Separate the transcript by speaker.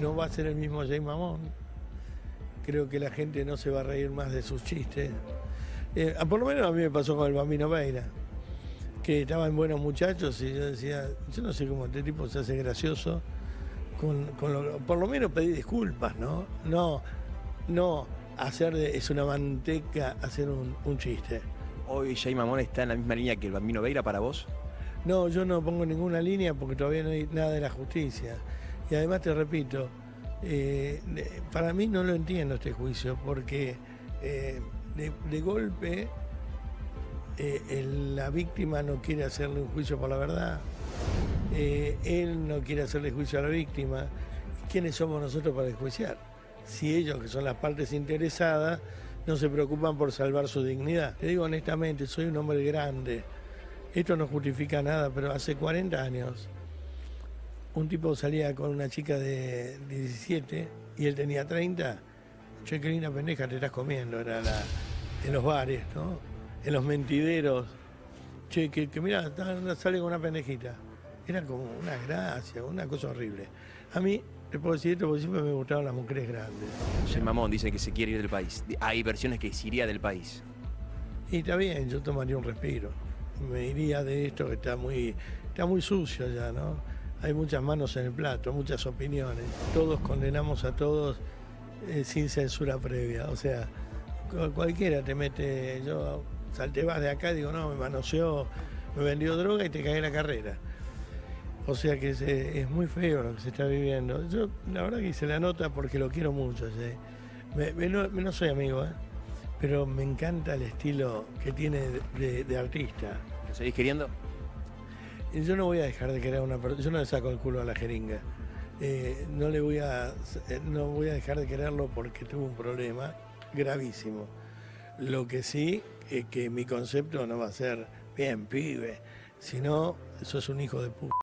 Speaker 1: No va a ser el mismo Jay Mamón. Creo que la gente no se va a reír más de sus chistes. Eh, por lo menos a mí me pasó con el Bambino Veira, que estaba en Buenos Muchachos y yo decía, yo no sé cómo este tipo se hace gracioso. Con, con lo- por lo menos pedir disculpas, ¿no? No, no hacer de, es una manteca hacer un, un chiste.
Speaker 2: Hoy Jay Mamón está en la misma línea que el Bambino Veira para vos.
Speaker 1: No, yo no pongo ninguna línea porque todavía no hay nada de la justicia. Y además te repito, eh, para mí no lo entiendo este juicio porque eh, de, golpe eh, la víctima no quiere hacerle un juicio por la verdad, él no quiere hacerle juicio a la víctima. ¿Quiénes somos nosotros para enjuiciar? Si ellos, que son las partes interesadas, no se preocupan por salvar su dignidad. Te digo honestamente, soy un hombre grande. Esto no justifica nada, pero hace 40 años un tipo salía con una chica de 17 y él tenía 30. Che, qué linda pendeja te estás comiendo, era la, en los bares, ¿no? En los mentideros. Che, que, que mira, sale con una pendejita. Era como una gracia, una cosa horrible. A mí, te puedo decir esto porque siempre me gustaban las mujeres grandes.
Speaker 2: Jay Mamón dice que se quiere ir del país. Hay versiones que se iría del país.
Speaker 1: Y está bien, yo tomaría un respiro. Me iría de esto que está muy, está muy sucio ya, ¿no? Hay muchas manos en el plato, muchas opiniones. Todos condenamos a todos eh, sin censura previa. O sea, cu- cualquiera te mete, yo salté vas de acá y digo, no, me manoseó, me vendió droga y te cagué la carrera. O sea que es muy feo lo que se está viviendo. Yo la verdad que hice la nota porque lo quiero mucho. Me- me- no, no soy amigo, ¿eh? pero me encanta el estilo que tiene de- de artista.
Speaker 2: ¿Lo seguís queriendo?
Speaker 1: Yo no voy a dejar de querer a una persona, yo no le saco el culo a la jeringa. Eh, no le voy a eh, no voy a dejar de quererlo porque tuvo un problema gravísimo. Lo que sí es que mi concepto no va a ser bien pibe, sino eso es un hijo de puta.